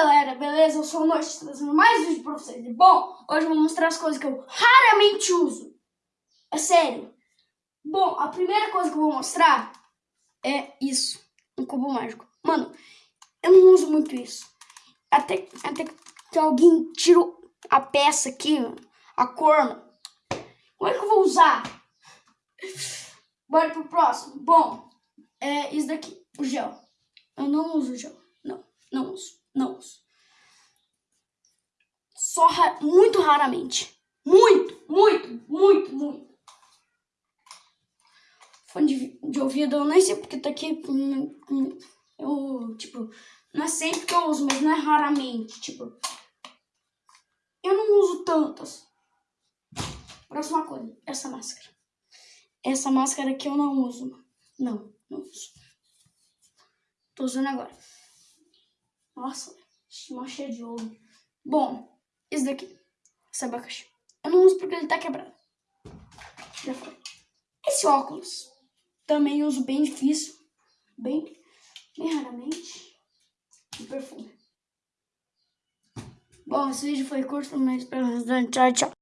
galera, beleza? Eu sou o Norte, trazendo mais vídeo pra vocês. Bom, hoje eu vou mostrar as coisas que eu raramente uso. É sério. Bom, a primeira coisa que eu vou mostrar é isso. Um cubo mágico. Mano, eu não uso muito isso. Até, até que alguém tirou a peça aqui, a cor. Como é que eu vou usar? Bora pro próximo. Bom, é isso daqui, o gel. Eu não uso gel. Não, não uso. Não uso. Só ra muito raramente. Muito, muito, muito, muito. Fone de, de ouvido, eu nem sei porque tá aqui. Eu, tipo, não é sempre que eu uso, mas não é raramente. Tipo, eu não uso tantas. Próxima coisa, essa máscara. Essa máscara aqui eu não uso. Não, não uso. Tô usando agora. Nossa, mó cheio de ouro. Bom, esse daqui, esse abacaxi. Eu não uso porque ele tá quebrado. Já foi. Esse óculos, também uso bem difícil. Bem, bem raramente. E perfume. Bom, esse vídeo foi curto, mas pelo menos tchau, tchau.